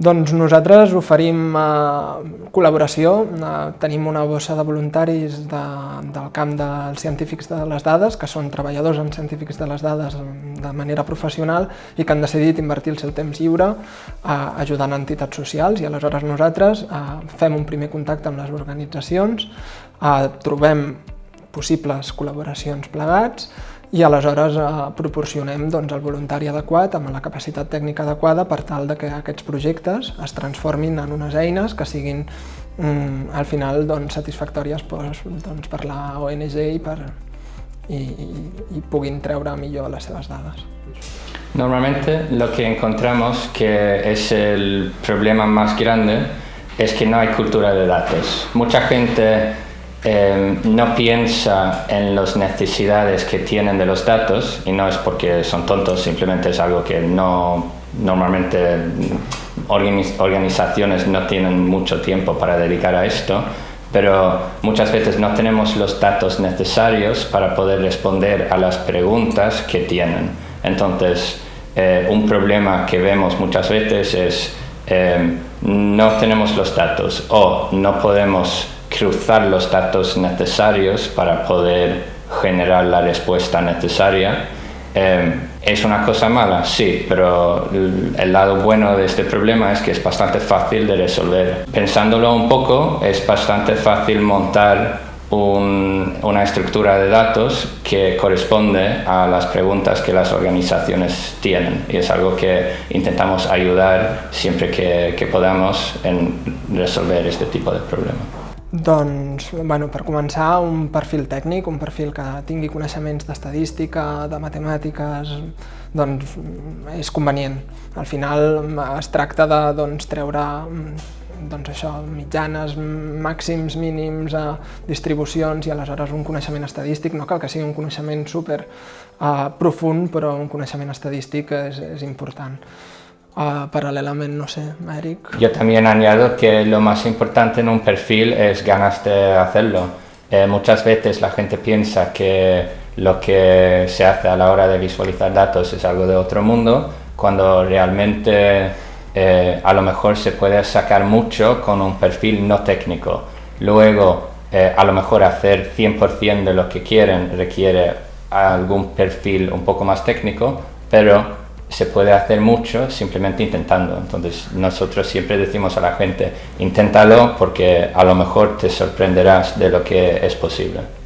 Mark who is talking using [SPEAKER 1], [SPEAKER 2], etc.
[SPEAKER 1] Doncs nosaltres oferim eh, col·laboració, eh, tenim una bossa de voluntaris de, del camp dels científics de les dades, que són treballadors en científics de les dades de manera professional i que han decidit invertir el seu temps lliure eh, ajudant entitats socials i aleshores nosaltres eh, fem un primer contacte amb les organitzacions, eh, trobem possibles col·laboracions plegats i aleshores eh, proporcionem doncs, el voluntari adequat amb la capacitat tècnica adequada per tal de que aquests projectes es transformin en unes eines que siguin mm, al final doncs, satisfactòries pues, doncs, per la ONG i, per, i, i, i puguin treure millor les seves dades.
[SPEAKER 2] Normalmente lo que encontramos que es el problema más grande es que no hay cultura de datos. Mucha gente eh, no piensa en las necesidades que tienen de los datos y no es porque son tontos, simplemente es algo que no normalmente organizaciones no tienen mucho tiempo para dedicar a esto, pero muchas veces no tenemos los datos necesarios para poder responder a las preguntas que tienen. Entonces, eh, un problema que vemos muchas veces es eh, no tenemos los datos o no podemos cruzar los datos necesarios para poder generar la respuesta necesaria. Eh, ¿Es una cosa mala? Sí, pero el lado bueno de este problema es que es bastante fácil de resolver. Pensándolo un poco, es bastante fácil montar una estructura de datos que corresponde a las preguntas que las organizaciones tienen y es algo que intentamos ayudar siempre que, que podamos en resolver este tipo de problemas.
[SPEAKER 1] Doncs, bueno, per començar, un perfil tècnic, un perfil que tingui coneixements d'estadística, de matemàtiques, doncs és convenient. Al final es tracta de doncs, treure doncs això, mitjanes, màxims, mínims, eh, distribucions i aleshores un coneixement estadístic, no cal que sigui un coneixement super eh, profund, però un coneixement estadístic és, és important. Paralelamente, no sé.
[SPEAKER 2] Yo también añado que lo más importante en un perfil es ganas de hacerlo. Eh, muchas veces la gente piensa que lo que se hace a la hora de visualizar datos es algo de otro mundo, cuando realmente eh, a lo mejor se puede sacar mucho con un perfil no técnico. Luego, eh, a lo mejor hacer 100% de lo que quieren requiere algún perfil un poco más técnico, pero se puede hacer mucho simplemente intentando. Entonces nosotros siempre decimos a la gente, inténtalo porque a lo mejor te sorprenderás de lo que es posible.